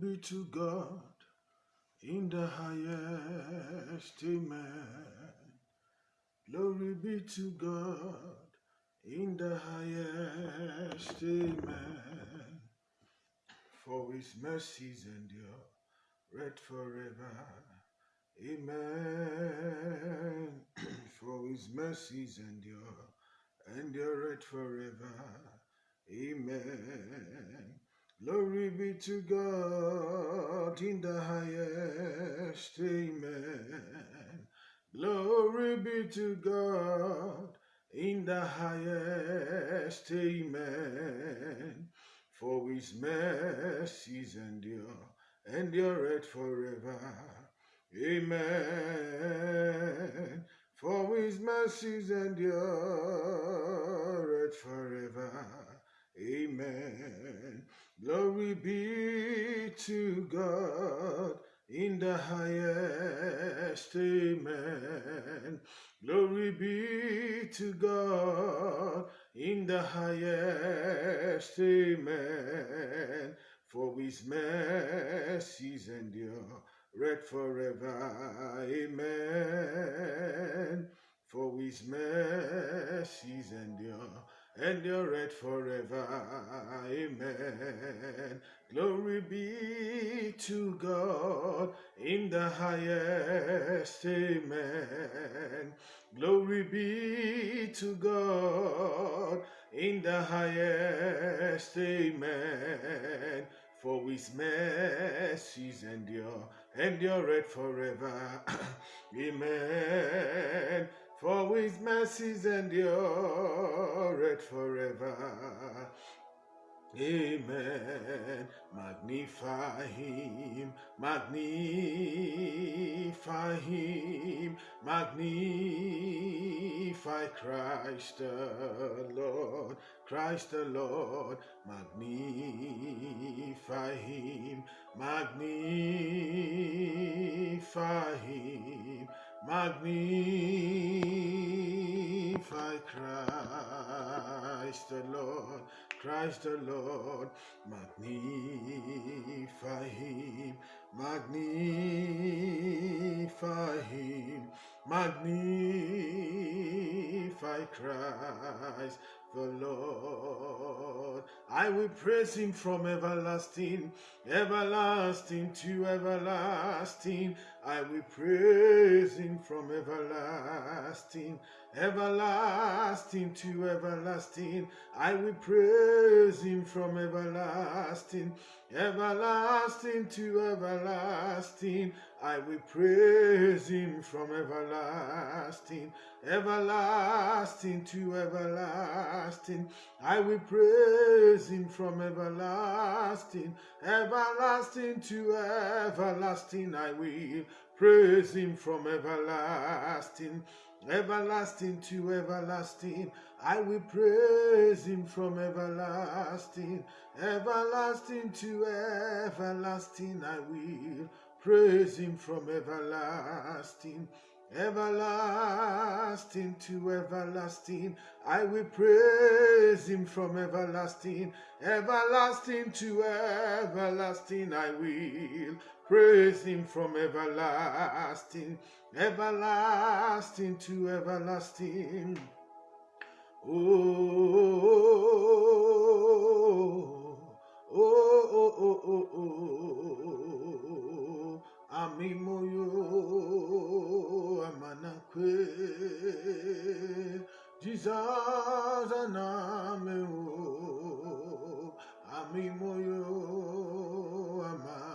be to God in the highest. Amen. Glory be to God in the highest. Amen. For his mercies endure right forever. Amen. For his mercies endure, endure forever. Amen. Glory be to God in the highest. Amen. Glory be to God in the highest. Amen. For his mercies endure, endure it forever. Amen. For his mercies endure it forever. Amen. Glory be to God in the highest. Amen. Glory be to God in the highest. Amen. For his mercies endure read forever. Amen. For his mercies endure, endure it forever. Amen. Glory be to God in the highest. Amen. Glory be to God in the highest. Amen for his mercies endure, endure it forever. Amen. For his mercies endure forever. Amen. Magnify him, magnify him, magnify Christ the Lord, Christ the Lord, magnify him, magnify him, magnify Christ the Lord. Christ the Lord, magnify him, magnify him, magnify Christ the Lord. I will praise him from everlasting, everlasting to everlasting. I will praise him from everlasting, everlasting to everlasting. I will praise him from everlasting, everlasting to everlasting. I will praise him from everlasting, everlasting to everlasting. I will praise him from everlasting, everlasting to everlasting. I will praise him from everlasting, everlasting to everlasting. I will praise him from everlasting, everlasting to everlasting. I will praise him from everlasting everlasting to everlasting. I will praise him from everlasting, everlasting to everlasting. I will praise him from everlasting, everlasting to everlasting. Oh, oh, oh, oh, oh, oh. oh. Amimoyo amanakwe Jesus anameo Amimoyo amanakwe.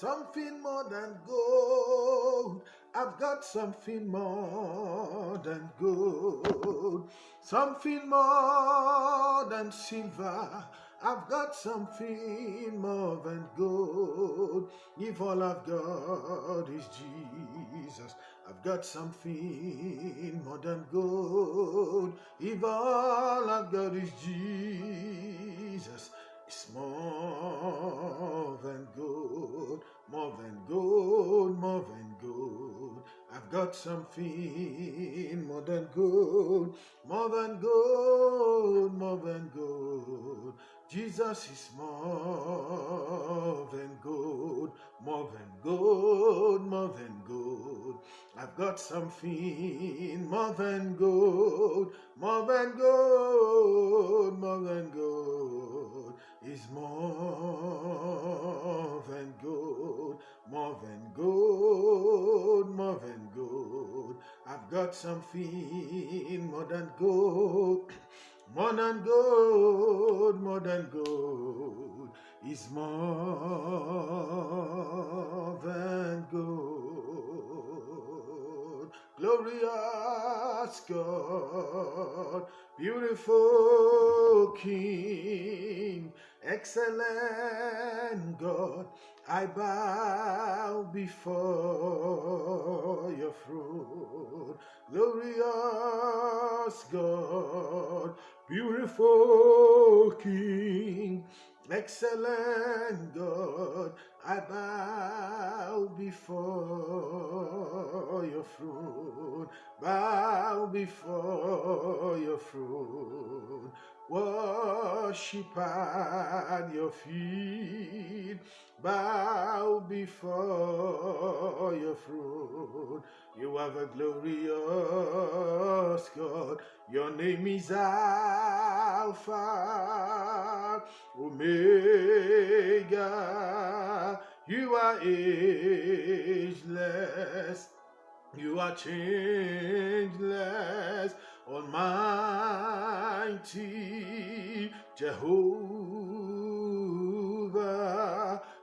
Something more than gold. I've got something more than gold, something more than silver. I've got something more than gold. If all I've got is Jesus, I've got something more than gold. If all I've got is Jesus, it's more than gold, more than gold, more than gold. I've got something more than gold, more than gold, more than gold. Jesus is more than gold, more than gold, more than gold. I've got something more than gold, more than gold, more than gold. Is more than gold, more than gold, more than gold. I've got something more than gold. More than gold, more than gold is more than gold. Glorious God, beautiful King, excellent God, I bow before your throne. Glorious God, beautiful King, excellent God, I bow before your throne, bow before your throne, worship at your feet, bow before your throne. You are the glorious God. Your name is Alpha, Omega. You are ageless. You are changeless, Almighty Jehovah,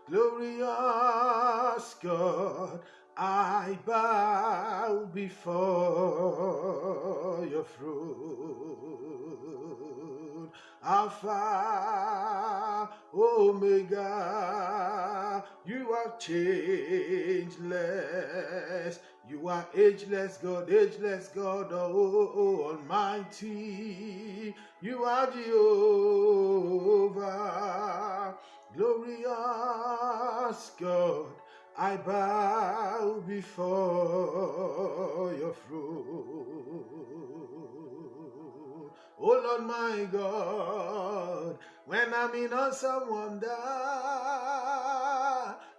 glorious God. I bow before your throne. Alpha, Omega, you are changeless. You are ageless God, ageless God, oh, Almighty. You are Jehovah, glorious God. I bow before your throne. Oh Lord my God, when I'm in awesome wonder,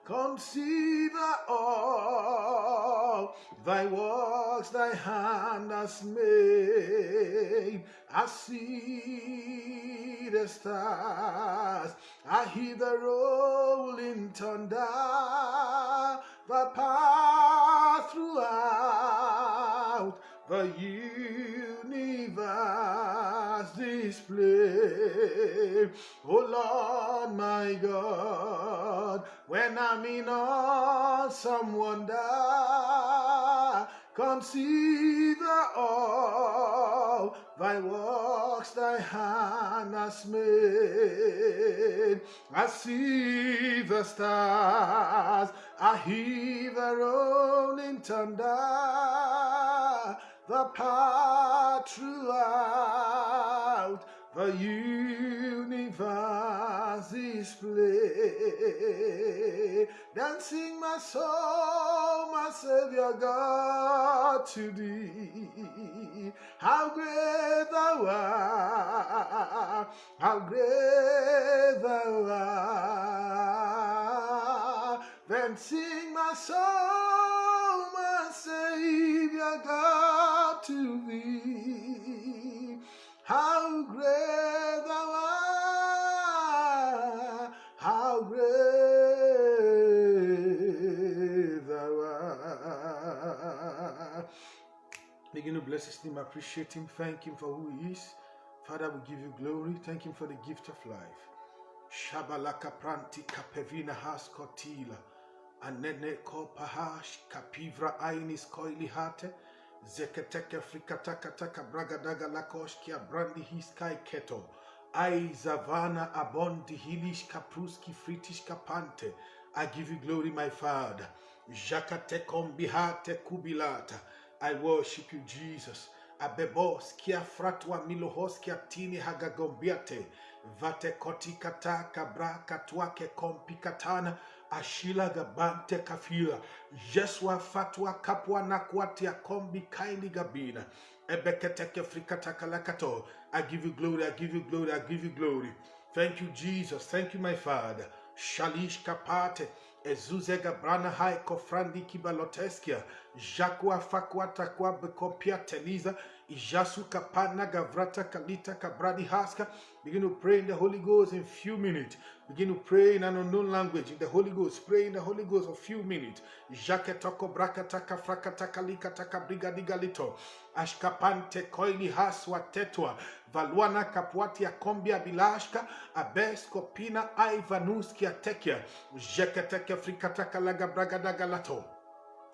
consider all thy works thy hand has made. I see the stars, I hear the rolling thunder, the path throughout the universe display. Oh Lord my God, when I'm in awesome wonder, consider all thy works thy hand has made. I see the stars, I hear the rolling thunder, the path throughout the universe display. Dancing my soul, my Savior God, to thee. How great thou art, how great thou art. Then sing my soul, my Savior God, to thee. Bless his name, appreciate him, thank him for who he is. Father, we give you glory. Thank him for the gift of life. Shabalaka pranti kapevina has kotila. Anene ko pahash kapivra ainis koili hate. Zeketeke frikatakataka bragadaga lakoshkia brandi hiskai keto. Ai zavana abondi hilish kapruski fritish kapante. I give you glory, my Father. Jakate kombihate kubilata. I worship you, Jesus. Abebos kia fratwa milohos kia tini hagagombiate. Vate koti kata kabra katwake kompikatana. Ashila Gabante Kafila, Jeswa Fatwa Kapwa Nakwatia Kombi Kaili Gabina, Ebeketeke Frikatakalakato. I give you glory, I give you glory, I give you glory. Thank you, Jesus. Thank you, my Father. Shalish Kapate. Ezuzega brana hai kofrandi kibaloteskia. Jakwa fakwa takwa bekopia teliza. Ijasu kapana gavrata kalita kabradi haska. Begin to pray in the Holy Ghost in a few minutes. Begin to pray in an unknown language in the Holy Ghost. Pray in the Holy Ghost for few minutes. Jaketoko brakataka frakataka likataka brigadigalito. Ashkapante koili haswa tetwa. Valuana kapwatia kombia bilashka. Abes kopina aivanuskia tekia. Jeketeke frikataka laga bragadagalato.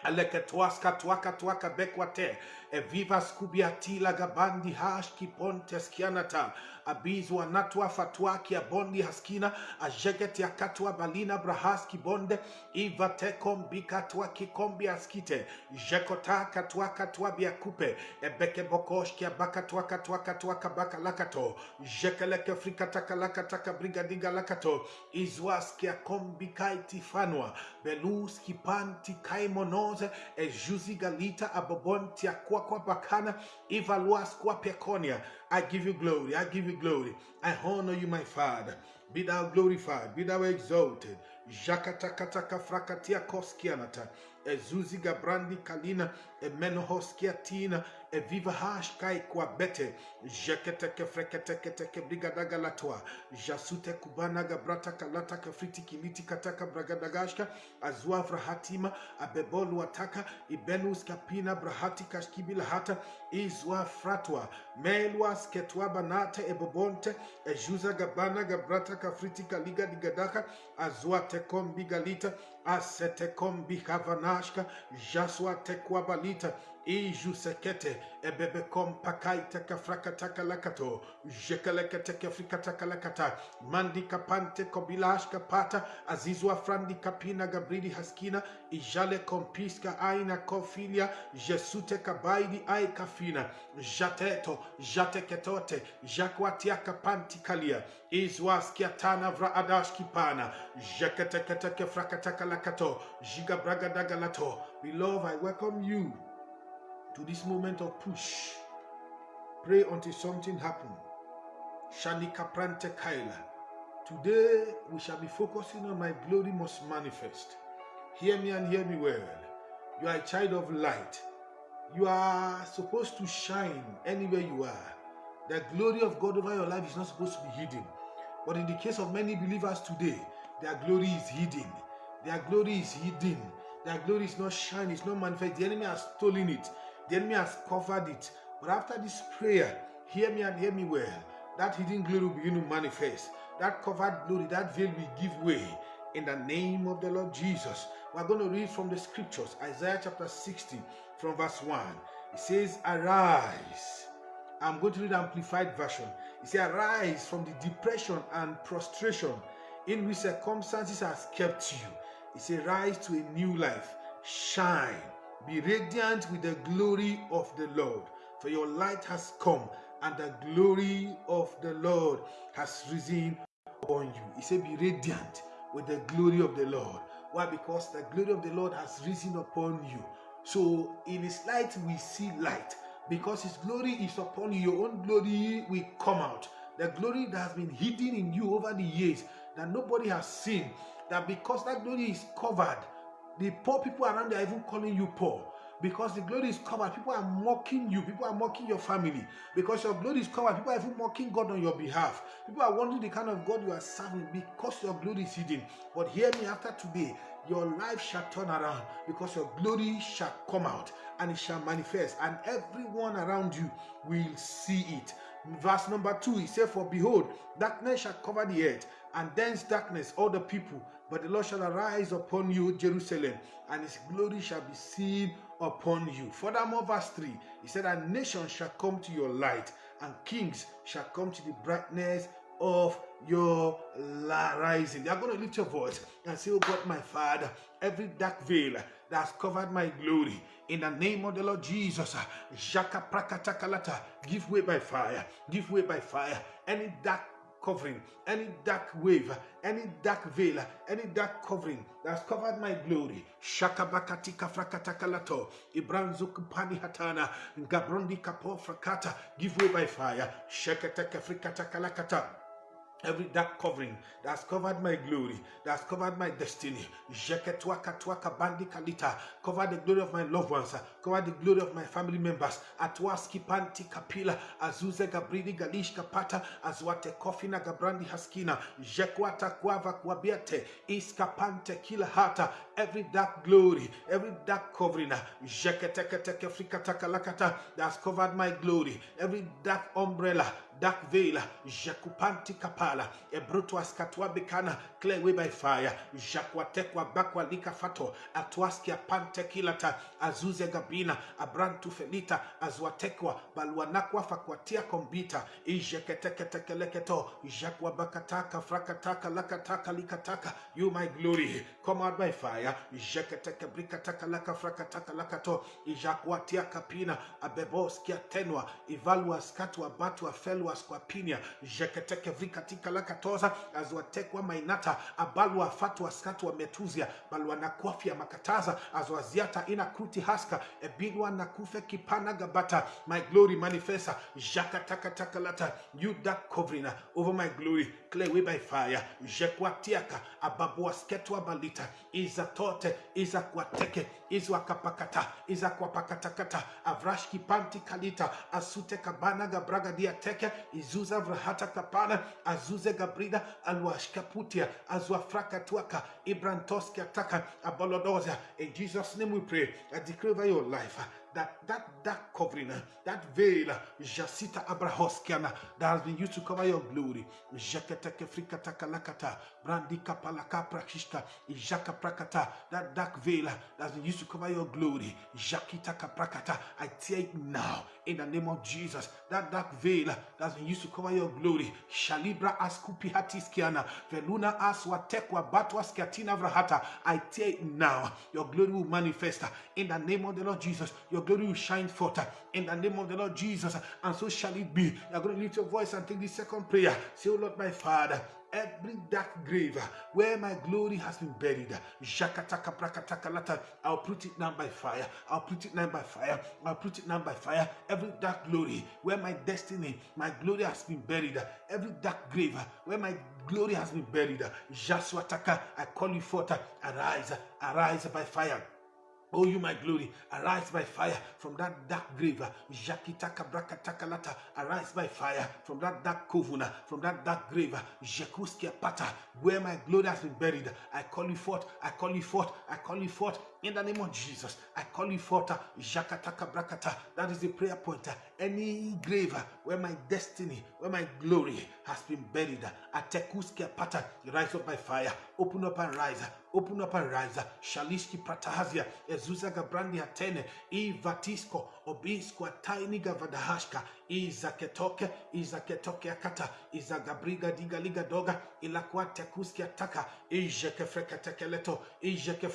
Aleketwaska twaka twaka bekwate. Eviva skubiati gabandi hashki pontes kianata abizwa natwa fatwa kia bondi haskina. Ajeget akatwa balina brahaski bonde. Iva tekom bikatwa kikombi askite. Jekota katwa katwa biakupe ebeke bokosh kia bakatwa katwa katwa kabaka lakato. Jekeleke frikataka lakataka brigadiga lakato. Izwas kia kombi kaiti fanwa belus kipanti kaimonoze. E juzi I give you glory. I give you glory. I honor you, my Father. Be thou glorified. Be thou exalted. Jakatakataka frakatia koskianata. Ezuzi gabrandi kalina. Emenohoskiatina. Viva Hashkai Kwabete, Jeketeke Freketeke Brigadaga Latoa, Jasute Kubana gabrata Lataka Friti kimiti Kataka Bragadagashka, Azua frahatima Abebolu Ataka, Ibenus Kapina brahati Skibila Hata, Izua Fratua, Meluas Ketua Banata Ebobonte, Ejusa Gabana Gabrataka Fritika Liga Digadaka, Azua Tekom Bigalita, Asetekom Bihavanashka, Jasua Tekwabalita, Iju sekete ebebe kom pakaita kafrakataka lakato jekalekete kafrikataka lakata mandi kapante kobilash kapata azizwa frandi kapina gabridi haskina ijale kompiska aina kofilia jesute kabaidi ai kafina jateto jateketote jakwatia kapanti kalia izwaskia tana vra adash kipana jeketekete kefrakataka lakato jigabragadaga lato beloved I welcome you to this moment of push. Pray until something happens. Shanika Prante Kaila. Today we shall be focusing on my glory must manifest. Hear me and hear me well. You are a child of light. You are supposed to shine anywhere you are. The glory of God over your life is not supposed to be hidden. But in the case of many believers today, their glory is hidden. Their glory is hidden. Their glory is not shining, it's not manifest. The enemy has stolen it. The enemy has covered it. But after this prayer, hear me and hear me well. That hidden glory will begin to manifest. That covered glory, that veil will give way in the name of the Lord Jesus. We're going to read from the scriptures, Isaiah chapter 60, from verse 1. It says, Arise. I'm going to read amplified version. It says, Arise from the depression and prostration in which circumstances has kept you. It says, Rise to a new life. Shine be radiant with the glory of the Lord, for your light has come, and the glory of the Lord has risen upon you. He said, Be radiant with the glory of the Lord. Why? Because the glory of the Lord has risen upon you. So in his light we see light. Because his glory is upon you, your own glory will come out. The glory that has been hidden in you over the years that nobody has seen. That because that glory is covered, the poor people around there are even calling you poor because the glory is covered. People are mocking you. People are mocking your family because your glory is covered. People are even mocking God on your behalf. People are wondering the kind of God you are serving because your glory is hidden. But hear me after today, your life shall turn around because your glory shall come out and it shall manifest, and everyone around you will see it. Verse number two, he said, For behold, darkness shall cover the earth, and dense darkness all the people. But the Lord shall arise upon you, Jerusalem, and his glory shall be seen upon you. Furthermore, verse 3, he said, And nations shall come to your light, and kings shall come to the brightness of your rising. They are going to lift your voice and say, Oh God, my Father, every dark veil that has covered my glory, in the name of the Lord Jesus, uh, Prakatakalata, give way by fire, give way by fire. Any dark covering, any dark wave, any dark veil, any dark covering that's covered my glory. Shakabakatika frakatakalato, Ibranzuk pani hatana, Gabrondi kapo frakata, give way by fire. Shakataka frikatakalakata. Every dark covering that's covered my glory, that's covered my destiny. Cover the glory of my loved ones. Cover the glory of my family members. Atwaski panti kapila. Azuze gabridi galish kapata. Azwate kofina gabrandi haskina. Jekwata kwava kwabiate. Iskapante kila hata. Every dark glory, every dark covering. Jeketeketeke frikataka lakata. That's covered my glory. Every dark umbrella dark veil, Jakupanti Kapala, Ebrutuas askatwa Bekana, clear way by fire, Jakwatekwa Bakwa Lika Fato, Atwaskia Pante Kilata, Azuze Gabina, Abrantu Felita, Azwatekwa, Balwanakwa Fakwatia Kombita, Ijeketeketekeleketo, Jakwa Bakataka, Frakataka, Lakataka, Likataka, you my glory, come out by fire, Jeketeke Brikataka, Laka Frakataka, Lakato, Ijakwatia Kapina, Abeboskia Tenwa, Ivalua Skatwa, Batwa, Felwa, Squapinia, Jeketeke Vrikatika Lakatoza, Azwatekwa Mainata, Abalwa Fatwa Skatwa Metuzia, Balwa anakwafia Makataza, Azwaziata Ina Kruti Haska, Ebilwa Nakufe Kipana Gabata, my glory manifesta, Jakataka Takalata, you that covering over my glory, clear way by fire, Jekwatiaka, Ababua Sketwa Balita, Izatote, Izakwateke, Izwakapakata, Izakwapakatakata, Avrashki Panti Kalita, Asute Kabana Gabraga Diateke, Izuza Vrahata Kapana, Azuze Gabrida, Alwashkaputia, Azwafraka Tuaka, Ibrantoski Ataka, Abolodoza. In Jesus' name we pray. I declare over your life that that that covering, that veil, Jasita Abrahoskiana, that has been used to cover your glory. Lakata, brandika palaka prakishka, prakata, that dark veil that's been used to cover your glory. Jakitaka prakata, I tear it now in the name of Jesus. That dark veil that's been used to cover your glory. Shalibra askupi hatiskiana, veluna aswatekwa batwa vrahata. I tear it now. Your glory will manifest in the name of the Lord Jesus. Your glory will shine forth uh, in the name of the Lord Jesus, uh, and so shall it be. You're going to lift your voice and take the second prayer. Say, Oh Lord, my Father, every dark grave uh, where my glory has been buried. I'll put it down by fire. I'll put it down by fire. I'll put it down by fire. Every dark glory where my destiny, my glory has been buried. Every dark grave where my glory has been buried. Jaswataka, I call you forth. Arise, arise by fire. Oh, you my glory, arise by fire from that dark grave. Uh, Jakitaka brakatakalata, arise by fire from that dark kovuna, uh, from that dark grave. Uh, Jekuskia pata, where my glory has been buried. I call you forth, I call you forth, I call you forth in the name of Jesus. I call you forth. Jakataka brakata. That is the prayer point. Any grave where my destiny, where my glory has been buried. Atekuskia pata, rise up by fire. Open up and rise. Open up and rise. Shalishki pratahazia. Ezuza gabrandi atene. Ivatisko. Obisko ataini gavadahashka. Izaketoke. Izaketoke akata. Izagabriga diga liga doga. Ilakwa tekuske ataka. Ijeke freketekeleto. Ijeke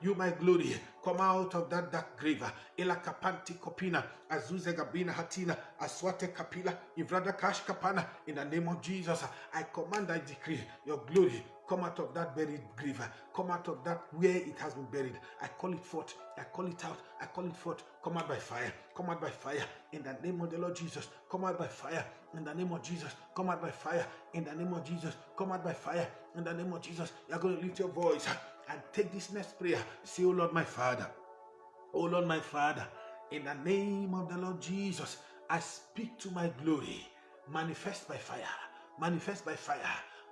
You my glory. Come out of that dark grave. Ilakapanti kopina. Azuze gabina hatina. Aswate kapila. Ivrada kash kapana. In the name of Jesus. I command, I decree your glory come out of that buried grave, come out of that where it has been buried. I call it forth, I call it out, I call it forth. Come out by fire, come out by fire in the name of the Lord Jesus. Come out by fire in the name of Jesus. Come out by fire in the name of Jesus. Come out by fire in the name of Jesus. You're going to lift your voice and take this next prayer. Say, Oh Lord, my Father, Oh Lord, my Father, in the name of the Lord Jesus, I speak to my glory. Manifest by fire manifest by fire.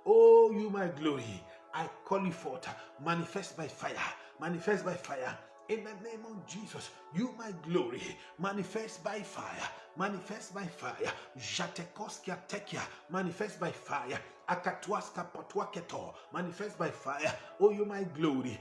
Oh, you my glory, I call you forth. Manifest by fire. Manifest by fire. In the name of Jesus, you my glory, manifest by fire. Manifest by fire. Jatekoskia tekia, manifest by fire. Akatwaska potwaketo, manifest by fire. Oh, you my glory.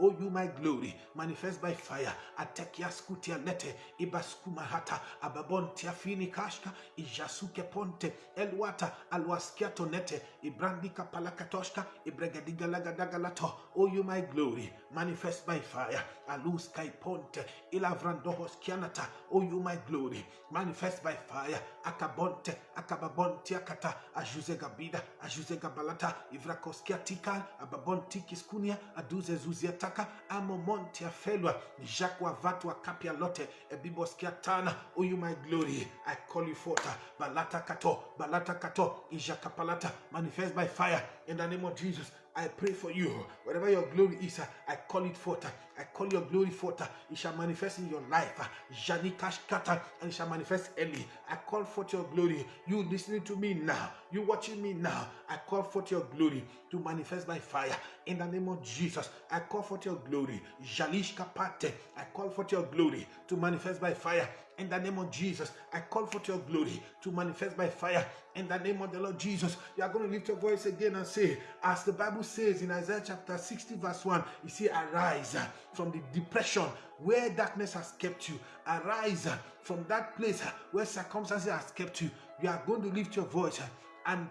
Oh, you my glory, manifest by fire. Atekia skutia nete, ibaskuma hata, ababontia fini kashka, ijasuke ponte, elwata, alwaskiato nete, ibrandika palakatoshka, ibregadiga lagadagalato. Oh, you my glory, manifest by fire. Alus kai ponte, ilavrandohos skianata. Oh, you my glory. Manifest by fire. Akabonte, akababonti akata, ajuze gabida, ajuze gabalata, ivrakoskia tika, ababonti kiskunia, aduze zuziataka, amomonti afelwa, jakwa vatwa kapia lote, ebiboskia tana. Oh, you my glory. I call you forth. Balata kato, balata kato, ijakapalata. Manifest by fire in the name of Jesus. I pray for you. Whatever your glory is, uh, I call it forth. Uh, I call your glory forth. Uh, it shall manifest in your life. Janikash kata, and it shall manifest early. I call forth your glory. You listening to me now. You watching me now. I call forth your glory to manifest by fire. In the name of Jesus, I call forth your glory. Jalish kapate. I call forth your glory to manifest by fire. In the name of Jesus, I call forth your glory to manifest by fire. In the name of the Lord Jesus, you are going to lift your voice again and say, as the Bible says in Isaiah chapter 60, verse 1, you see, arise from the depression where darkness has kept you. Arise from that place where circumstances has kept you. You are going to lift your voice and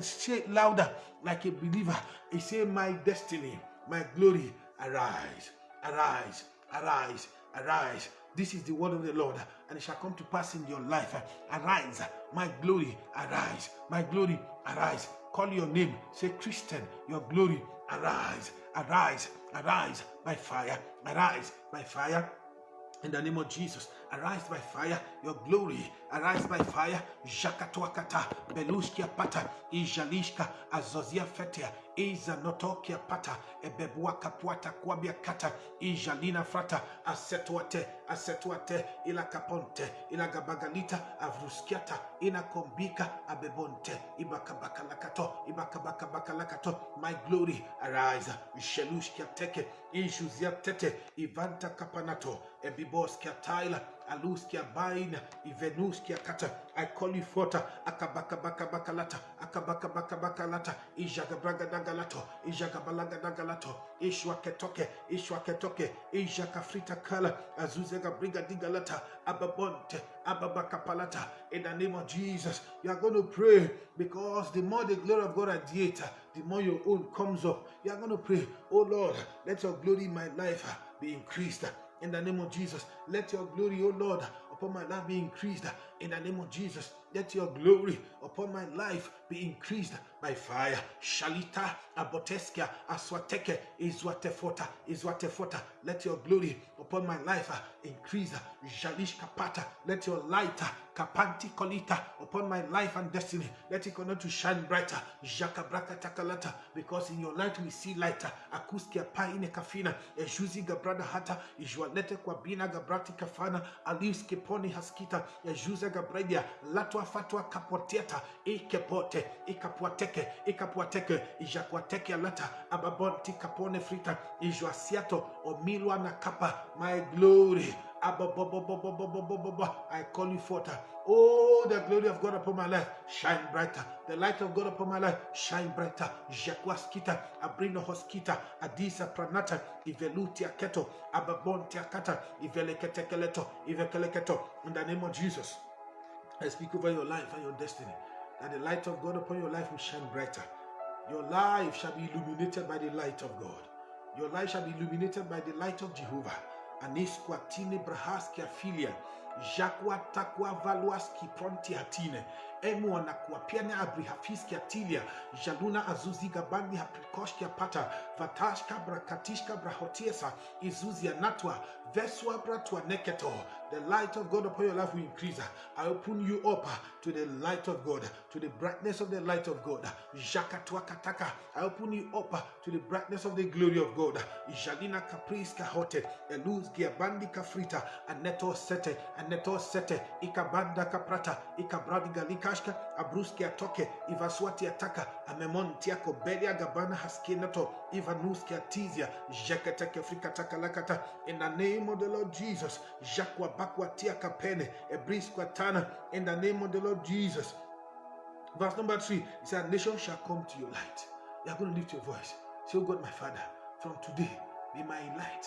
say louder like a believer. You say, My destiny, my glory, arise, arise, arise, arise. This is the word of the Lord, and it shall come to pass in your life. Arise, my glory, arise, my glory, arise. Call your name, say, Christian, your glory, arise, arise, arise by fire, arise by fire. In the name of Jesus, arise by fire, your glory, arise by fire, jakatwakata, Beluskia pata, Ijalishka, Azozia fetia, Iza notokia pata, Ebebua kapuata kwabia kata, Ijalina frata, Asetuate, Asetuate, Ila kaponte, Ila gabagalita, Avruskiata, Ina kombika, Abebonte, Ibakabakalakato, Ibakabakabakalakato, my glory, arise, Shelushkia teke, ishuzia tete, Ivanta kapanato, Ebiboskia taila, Aluskia baina, Ivenuskia kata, I call you forth, Akabakabakabakalata, Akabakabakabakalata, Ijagabragadagalato, Ijagabalagadagalata, Ishwaketoke, Ishwaketoke, Ijakafrita kala, Azuzega brigadigalata, Ababonte, Ababakapalata, in the name of Jesus. You are going to pray because the more the glory of God radiates, the more your own comes up. You are going to pray, Oh Lord, let your glory in my life be increased. In the name of Jesus, let your glory, oh Lord, upon my life be increased. In the name of Jesus, let your glory upon my life be increased by fire. Shalita aboteskia aswateke izwatefota izwatefota. Let your glory upon my life uh, increase. Jalish kapata. Let your light uh, kapanti kolita upon my life and destiny. Let it continue to shine brighter. Jakabraka takalata. Because in your light we see light. Akuskia pa ine kafina. Ejuzi gabrada hata. Ijualete kwa bina gabrati kafana. Alius keponi haskita. Ejuze gabradia. Latwa fatwa kapoteta. Ikepote. Ikapuateke. Ikapuateke. Ijakuateke alata. Ababonti kapone frita. Ijuasiato. Omilwa na kapa. My glory. I call you forth. Oh, the glory of God upon my life, shine brighter. The light of God upon my life, shine brighter. Jaquaskita, Abrino Hoskita, Adisa Pranata, Ivelutia Keto, Ababontia Kata, Iveleketekeleto, Ivekeleketo. In the name of Jesus, I speak over your life and your destiny. That the light of God upon your life will shine brighter. Your life shall be illuminated by the light of God. Your life shall be illuminated by the light of Jehovah. anisqua tine brahaskia filia. Jaquataquavaluasqui prontia tine pronti hatine. Emu anakuapiana abrihafiski atilia. Jaluna azuziga bandi haprikoshkia pata. Vatashka brakatishka brahotiesa. Izuzia natwa. Veswa bratwa neketo. The light of God upon your life will increase. I open you up to the light of God, to the brightness of the light of God. Jakatuakataka. I open you up to the brightness of the glory of God. Jalina kapriska hote. Eluz giabandi kafrita. Aneto sete. Aneto sete. Ikabanda kaprata. Ikabradi galikashka. Abruski atoke. Ivaswati ataka. Amemonti yako. Belia gabana haskinato. Ivanuski atizia. Jeketeke frikataka lakata. In the name of the Lord Jesus. Jakwa bakwatia kapene. Ebriskwa tana. In the name of the Lord Jesus. Verse number three, it said, Nation shall come to your light. You are going to lift your voice. Say, Oh God, my Father, from today, be my light.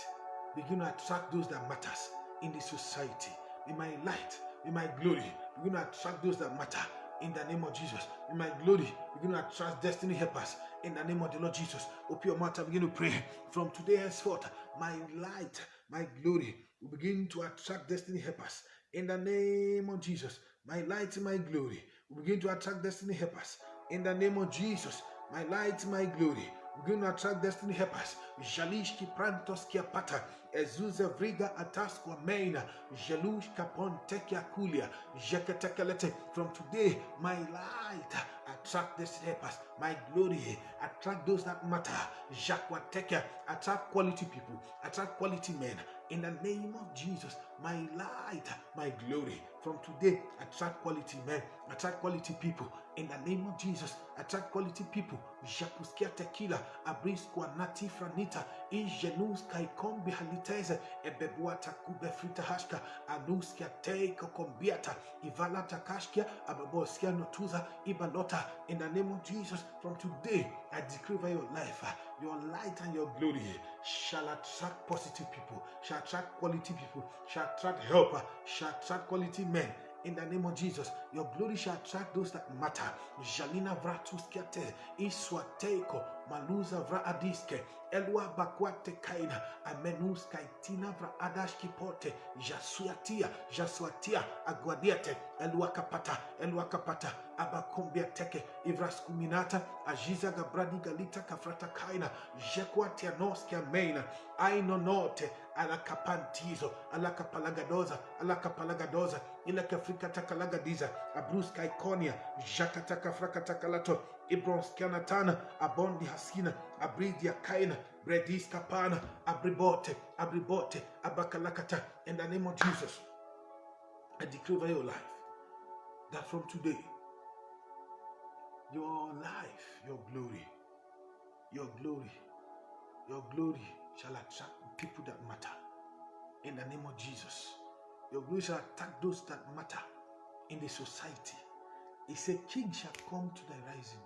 Begin to attract those that matters in the society. Be my light. Be my glory. Begin to attract those that matter in the name of Jesus. In my glory, we begin to attract destiny helpers in the name of the Lord Jesus. Open your mouth and begin to pray. From today henceforth, my light my glory will begin to attract destiny helpers. In the name of Jesus, my light, my glory will begin to attract destiny helpers. In the name of Jesus, my light, my glory to attract destiny helpers. Jalishki prantos pata. Ezuza vriga ataskwa meina. Jalushka pontekia kulia. Jeketekelete. From today, my light attract destiny helpers. My glory attract those that matter. Jacques attract quality people. Attract quality men. In the name of Jesus, my light, my glory. From today, attract quality men, attract quality people. In the name of Jesus, attract quality people. Japuskia tequila, abrisqua nati franita, ingenus kaikom behaliteze, ebebuata kube frita hashka, anuskia teiko kombiata, ivalata kashkia, ababoskia notuza, ibalota. In the name of Jesus, from today, I decree your life, your light and your glory shall attract positive people, shall attract quality people, shall attract helper, shall attract quality men. In the name of Jesus, your glory shall attract those that matter. Jalina vratuskiate, iswateko, maluza vra adiske, elwa bakwate kaina, amenus kaitina vra adashki pote, jasuatia, jasuatia, aguadiate, elwa kapata, elwa kapata, abakumbia teke, ivraskuminata, ajiza gabradi galita kafrata kaina, jekuatia noskia meina, ainonote, alakapantizo, alakapalagadoza, alakapalagadoza, ilakafrika takalagadiza, abruska ikonia, jakataka frakatakalatu, ibronskianatana, abondi hasina, abridia kaina, brediska pana, abribote, abribote, abakalakata, in the name of Jesus, I declare over your life that from today, your life, your glory, your glory, your glory shall attract people that matter. In the name of Jesus, your glory shall attack those that matter in the society. He said, King shall come to the rising,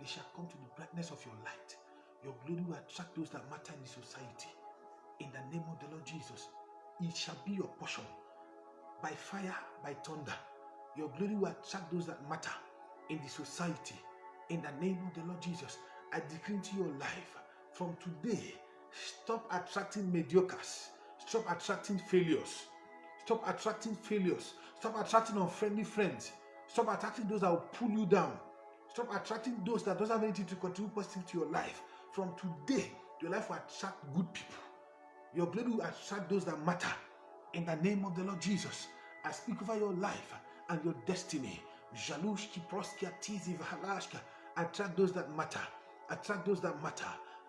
they shall come to the brightness of your light. Your glory will attract those that matter in the society. In the name of the Lord Jesus, it shall be your portion by fire, by thunder. Your glory will attract those that matter in the society. In the name of the Lord Jesus, I decree into your life from today, stop attracting mediocres, stop attracting failures, stop attracting failures, stop attracting unfriendly friends, stop attracting those that will pull you down, stop attracting those that don't have anything to contribute positive to your life. From today, your life will attract good people. Your blood will attract those that matter. In the name of the Lord Jesus, I speak over your life and your destiny. Jalushki proskia tizi vahalashka. Attract those that matter. Attract those that matter.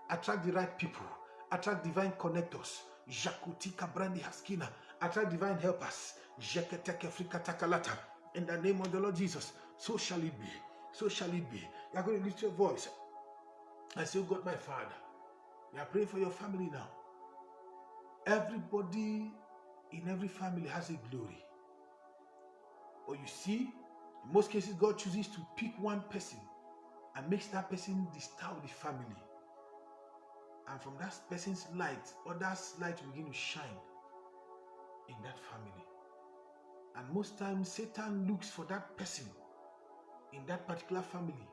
Attract the right people. Attract divine connectors. Jakutika brandi haskina. Attract divine helpers. Jeketeke frikatakalata. In the name of the Lord Jesus, so shall it be. So shall it be. You are going to lift your voice. I say, oh God, my Father. We are praying for your family now. Everybody in every family has a glory. Or you see, in most cases, God chooses to pick one person and makes that person the star of the family. And from that person's light, others' light will begin to shine in that family. And most times, Satan looks for that person in that particular family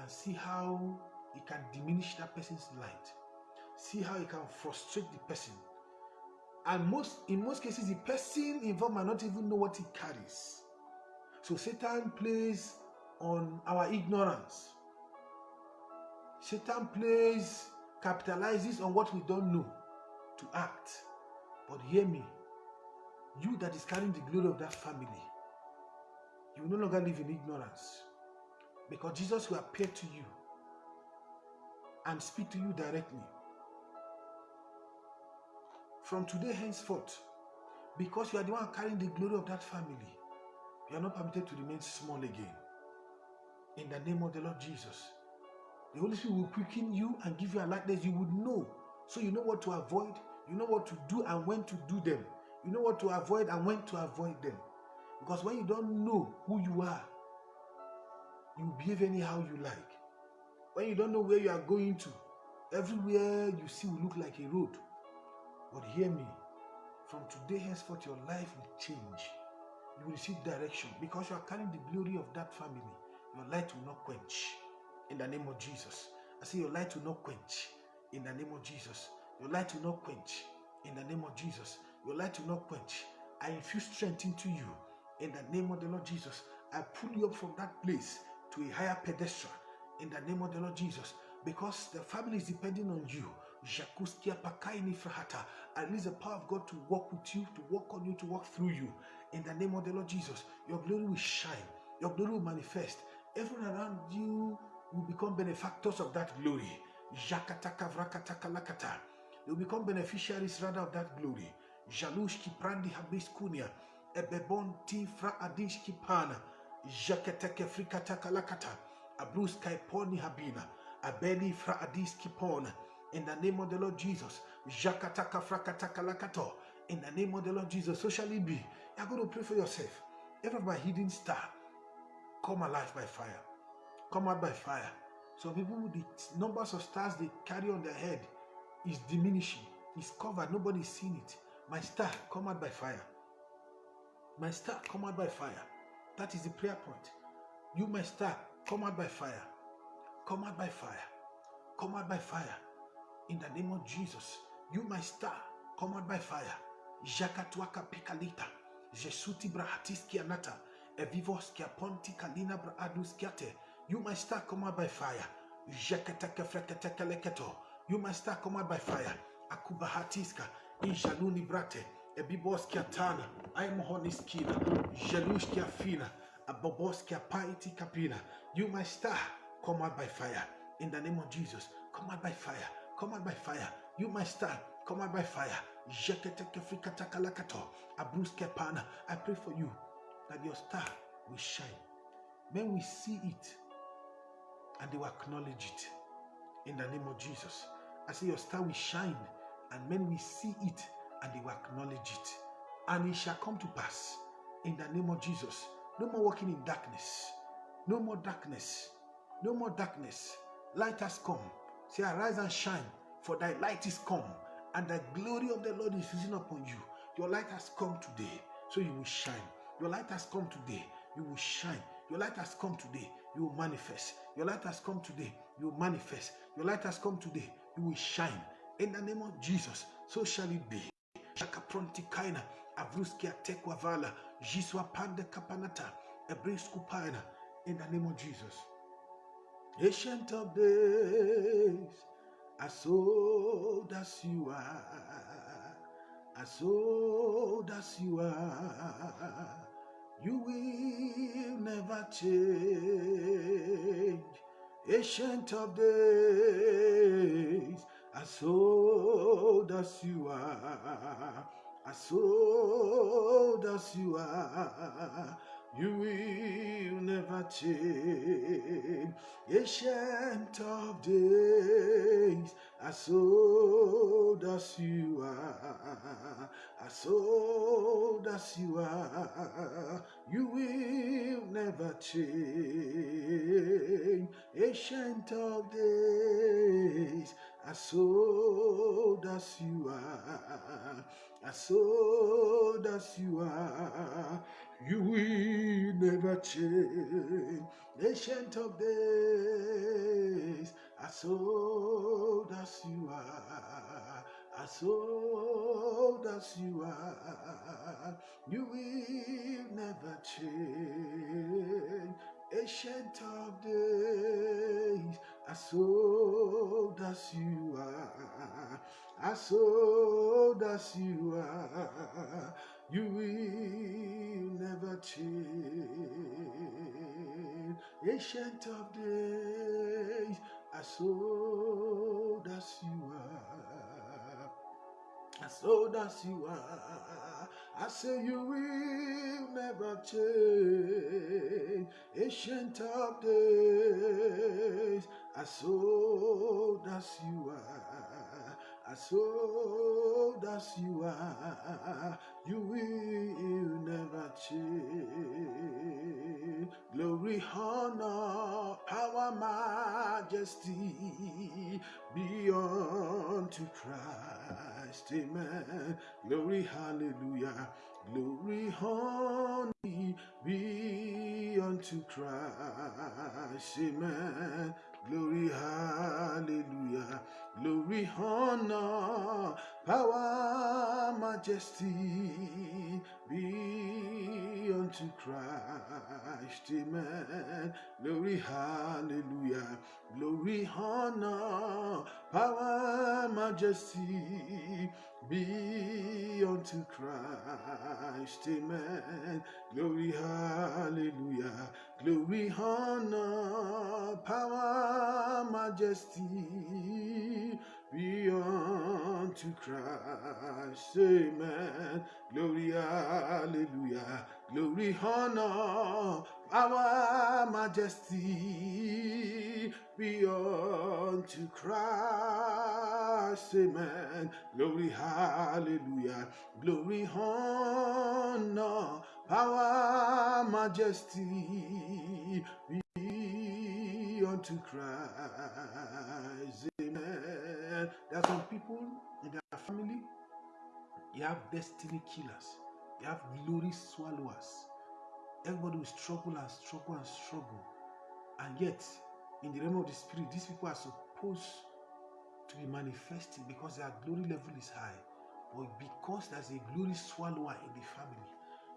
and see how he can diminish that person's light. See how he can frustrate the person. And most in most cases, the person involved might not even know what he carries. So Satan plays on our ignorance. Satan plays, capitalizes on what we don't know to act. But hear me, you that is carrying the glory of that family, you will no longer live in ignorance. Because Jesus will appear to you and speak to you directly. From today henceforth, because you are the one carrying the glory of that family, you are not permitted to remain small again. In the name of the Lord Jesus. The Holy Spirit will quicken you and give you a likeness you would know. So you know what to avoid, you know what to do and when to do them. You know what to avoid and when to avoid them. Because when you don't know who you are, you behave anyhow you like. When you don't know where you are going to, everywhere you see will look like a road. But hear me, from today henceforth, your life will change. You will receive direction because you are carrying the glory of that family. Your light will not quench in the name of Jesus. I say your light will not quench in the name of Jesus. Your light will not quench. In the name of Jesus, your light will not quench. I infuse strength into you. In the name of the Lord Jesus, I pull you up from that place to a higher pedestal. In the name of the Lord Jesus, because the family is depending on you. I release the power of God to walk with you, to walk on you, to walk through you. In the name of the Lord Jesus, your glory will shine, your glory will manifest. Everyone around you will become benefactors of that glory. Will become beneficiaries rather of that glory. Jalushki prandi habiskunia. Ebebon ti fra adishki pana. Jaketeke frikataka lakata. Abruska poni habina. Abeli fra adiski pona. In the name of the Lord Jesus. Jakataka frakataka lakato. In the name of the Lord Jesus. So shall it be. You're going to pray for yourself. Every my hidden star come alive by fire. Come out by fire. Some people, the numbers of stars they carry on their head is diminishing. It's covered. Nobody's seen it. My star, come out by fire. My star, come out by fire. That is the prayer point. You, my star, come out by fire. Come out by fire. Come out by fire. In the name of Jesus. You, my star, come out by fire. Jakatuaka pikalita. Jesuti brahatiski anata. Evivos kia ponti kalina braadus kiate. You, my star, come out by fire. Jakataka frekataka leketo. You, my star, come out by fire. Akubahatiska. Injaluni brate. Ebibos kia tana. Aimohoniskina. Jelush kia fina. Abobos kia paiti kapina. You, my star, come out by fire. In the name of Jesus, come out by fire. Come out by fire. You, my star, come out by fire. I pray for you that your star will shine. Men will see it and they will acknowledge it. In the name of Jesus. I say your star will shine and men will see it and they will acknowledge it. And it shall come to pass in the name of Jesus. No more walking in darkness. No more darkness. No more darkness. Light has come. Say, arise and shine, for thy light is come, and the glory of the Lord is risen upon you. Your light has come today, so you will shine. Your light has come today, you will shine. Your light has come today, you will manifest. Your light has come today, you will manifest. Your light has come today, you will shine. In the name of Jesus, so shall it be. Shakapronti kaina, avruskia tekwavala, jiswa pande kapanata, ebriskupaina. In the name of Jesus. Ancient of days, as old as you are, as old as you are, you will never change. Ancient of days, as old as you are, as old as you are, you will never change. Ancient of days, as old as you are, as old as you are, you will never change. Ancient of days, as old as you are, as old as you are, you will never change. Ancient of days, as old as old as you are, you will never change. Ancient of days, as old as you are, as old as you are, you will never change. Ancient of days, as old as you are, as old as you are, I say you will never change. Ancient of days, as old as you are, as old as you are, you will never change. Glory, honor, power, majesty be unto Christ. Amen. Glory, hallelujah. Glory, honor be unto Christ. Amen. glory, hallelujah, glory, honor, power, majesty be unto Christ, amen. Glory, hallelujah, glory, honor, power, majesty be unto Christ, amen. Glory, hallelujah, glory, honor, power, majesty be unto Christ, amen. Glory, hallelujah, glory, honor, power, majesty be unto Christ, amen. Glory, hallelujah, glory, honor, power, majesty unto Christ, amen. There are some people in their family, you have destiny killers, you have glory swallowers. Everybody will struggle and struggle and struggle, and yet in the realm of the spirit, these people are supposed to be manifesting because their glory level is high. But because there's a glory swallower in the family,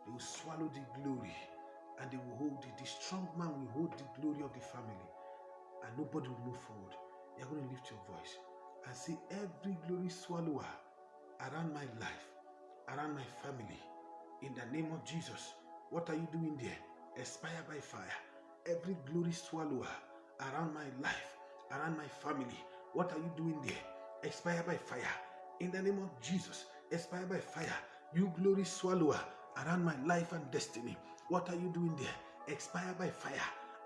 they will swallow the glory and they will hold it. The strong man will hold the glory of the family and nobody will move forward. You're going to lift your voice and say, Every glory swallower around my life, around my family, in the name of Jesus, what are you doing there? Expire by fire. Every glory swallower around my life, around my family. What are you doing there? Expire by fire. In the name of Jesus, expire by fire. You glory swallower around my life and destiny. What are you doing there? Expire by fire.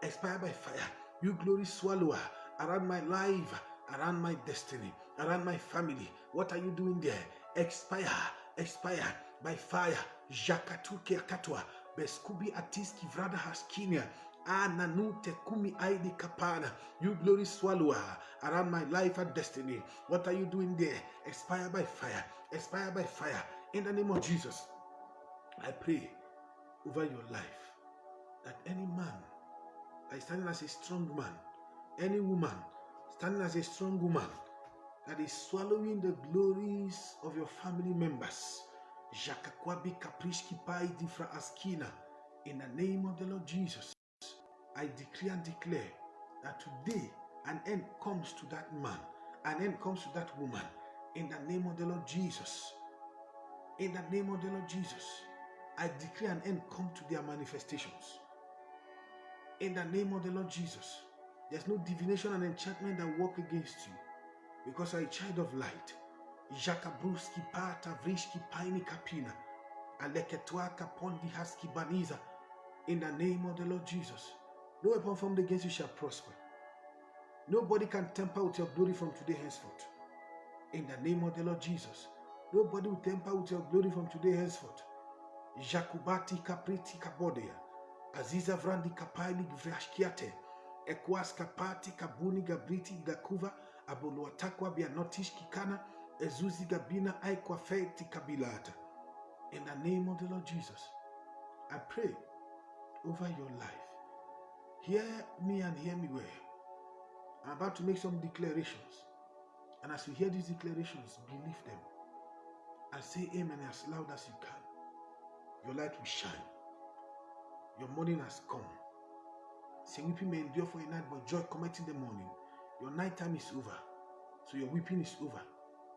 Expire by fire. You glory swallower around my life, around my destiny, around my family. What are you doing there? Expire, expire by fire. Jakatuke katwa. Beskubi atiski vrada haskinia. Ananute kumi aidi kapana. You glory swallower around my life and destiny. What are you doing there? Expire by fire. Expire by fire. In the name of Jesus, I pray over your life that any man is standing as a strong man, any woman standing as a strong woman that is swallowing the glories of your family members. In the name of the Lord Jesus. I decree and declare that today an end comes to that man, an end comes to that woman. In the name of the Lord Jesus. In the name of the Lord Jesus. I decree an end come to their manifestations. In the name of the Lord Jesus. There's no divination and enchantment that work against you because you're a child of light. Jakabruski pata vrishki paini kapina. Aleketwa kapondi haski baniza. In the name of the Lord Jesus. No weapon formed against you shall prosper. Nobody can temper with your glory from today henceforth. In the name of the Lord Jesus. Nobody will temper with your glory from today henceforth. Jakubati kapriti kabodea. Aziza vrandi kapaili vrashkiate. Ekwas kapati kabuni gabriti gakuva. Aboluatakwa bianotish kikana. Ezuzi gabina aikwa feiti kabilata. In the name of the Lord Jesus. I pray over your life. Hear me and hear me well. I'm about to make some declarations. And as you hear these declarations, believe them. And say amen as loud as you can. Your light will shine. Your morning has come. Say weeping may endure for a night, but joy cometh in the morning. Your night time is over. So your weeping is over.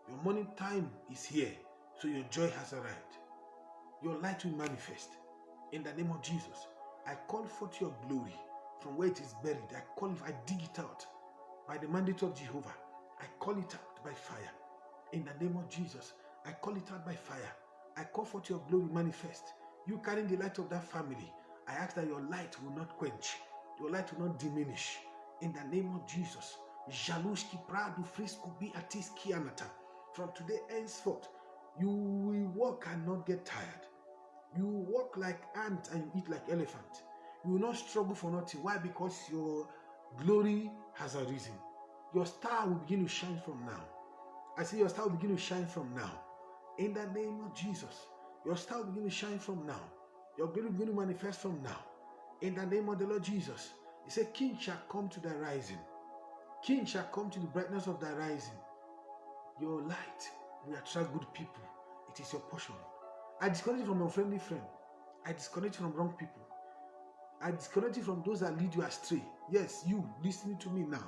Your morning time is here. So your joy has arrived. Your light will manifest. In the name of Jesus, I call forth your glory from where it is buried. I call it, I dig it out by the mandate of Jehovah. I call it out by fire. In the name of Jesus, I call it out by fire. I call forth your glory manifest. You carrying the light of that family. I ask that your light will not quench, your light will not diminish. In the name of Jesus. From today henceforth, you will walk and not get tired. You will walk like ant and you eat like elephant. You will not struggle for nothing. Why? Because your glory has arisen. Your star will begin to shine from now. I say your star will begin to shine from now. In the name of Jesus, your star will begin to shine from now. Your glory will manifest from now. In the name of the Lord Jesus, He said, King shall come to the rising, King shall come to the brightness of thy rising. Your light will attract good people. It is your portion. I disconnect you from unfriendly friend. I disconnect you from wrong people. I disconnect you from those that lead you astray. Yes, you listening to me now.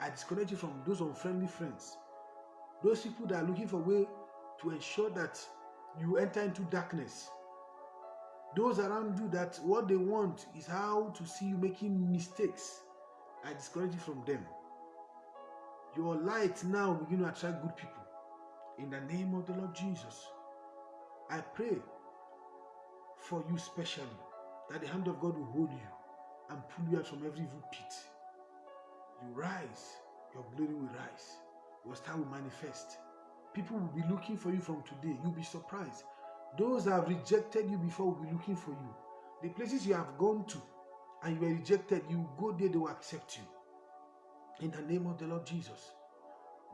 I disconnect you from those unfriendly friends. Those people that are looking for a way to ensure that you enter into darkness. Those around you that what they want is how to see you making mistakes. I discourage you from them. Your light now begin to attract good people. In the name of the Lord Jesus, I pray for you specially that the hand of God will hold you and pull you out from every evil pit. You rise, your glory will rise, your star will manifest. People will be looking for you from today. You'll be surprised. Those that have rejected you before will be looking for you. The places you have gone to and you were rejected, you go there, they will accept you. In the name of the Lord Jesus.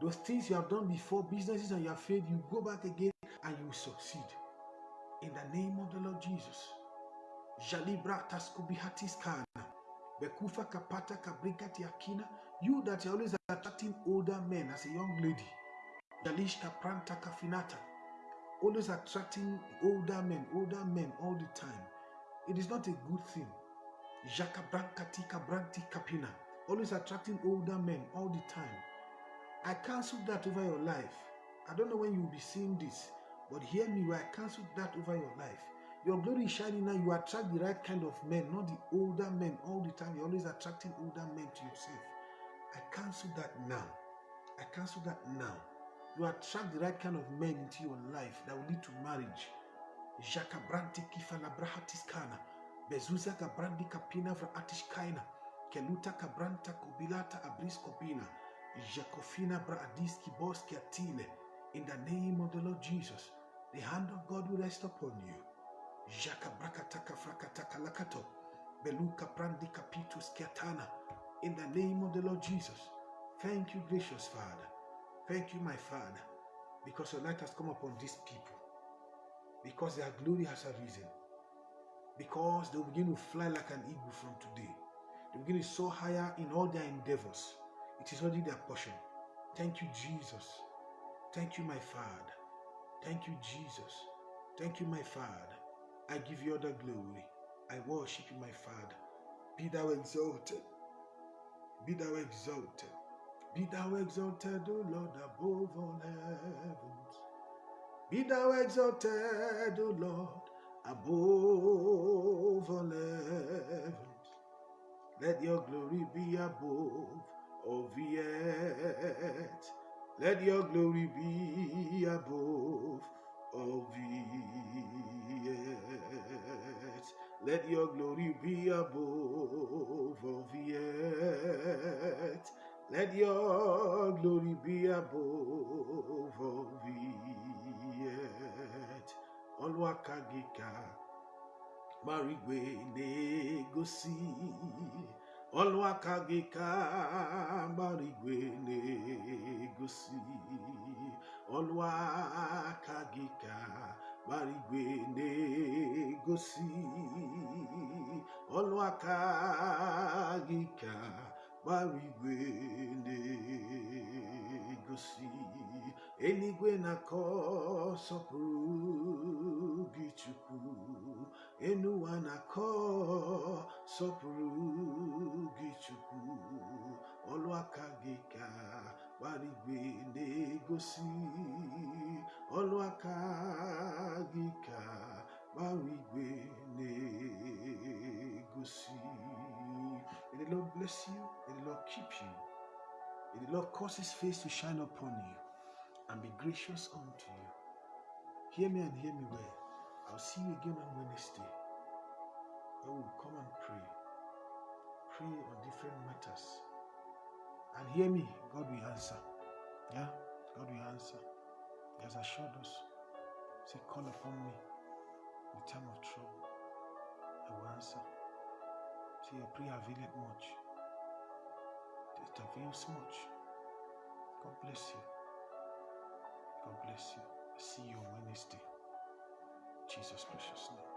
Those things you have done before, businesses and you have failed, you go back again and you succeed. In the name of the Lord Jesus. Jalibra. Bekufa kapata kabrikati akina. You that are always attracting older men as a young lady. Jalish kapranta kafinata. Always attracting older men, older men all the time. It is not a good thing. Kapina. Always attracting older men all the time. I cancel that over your life. I don't know when you will be seeing this, but hear me, I cancel that over your life. Your glory is shining now. You attract the right kind of men, not the older men all the time. You're always attracting older men to yourself. I cancel that now. I cancel that now. You attract the right kind of men into your life that will lead to marriage. Jaka branti kifala brahatis kana. Bezuza brandi kapina atish. Keluta kabranta kobilata abris kopina. Jakofina braadiski boski atile. In the name of the Lord Jesus, the hand of God will rest upon you. Jaka brakataka frakataka lakato. Beluka prandi kapitus kiatana. In the name of the Lord Jesus. Thank you, gracious Father. Thank you, my Father, because your light has come upon these people. Because their glory has arisen. Because they will begin to fly like an eagle from today. They will begin to soar higher in all their endeavors. It is already their portion. Thank you, Jesus. Thank you, my Father. Thank you, Jesus. Thank you, my Father. I give you all the glory. I worship you, my Father. Be thou exalted. Be thou exalted. Be thou exalted, O Lord, above all heavens. Be thou exalted, O Lord, above all heavens. Let your glory be above all earth. Let your glory be above all earth. Let your glory be above all earth. Let your glory be above all the earth. Olwakagika marigwe negosi. Olwakagika marigwe negosi. Olwakagika marigwe negosi. Olwakagika marigwe negosi. Eluigwe na-akọ sọpụrụ gị Chukwu. Enu ụwa na-akọ sọpụrụ gị Chukwu. Ọlụ aka gị ka gbara igwe na-egosi. Ọlụ aka gị ka gbara igwe na-egosi. May the Lord bless you. The Lord keep you. May the Lord cause his face to shine upon you and be gracious unto you. Hear me and hear me well. I'll see you again on Wednesday. Where we'll come and pray. Pray on different matters. And hear me, God will answer. Yeah? God will answer. He has assured us. Say, call upon me in time of trouble. I will answer. Say, your prayer availeth much. It avails much. God bless you. God bless you. See you on Wednesday. Jesus' precious name.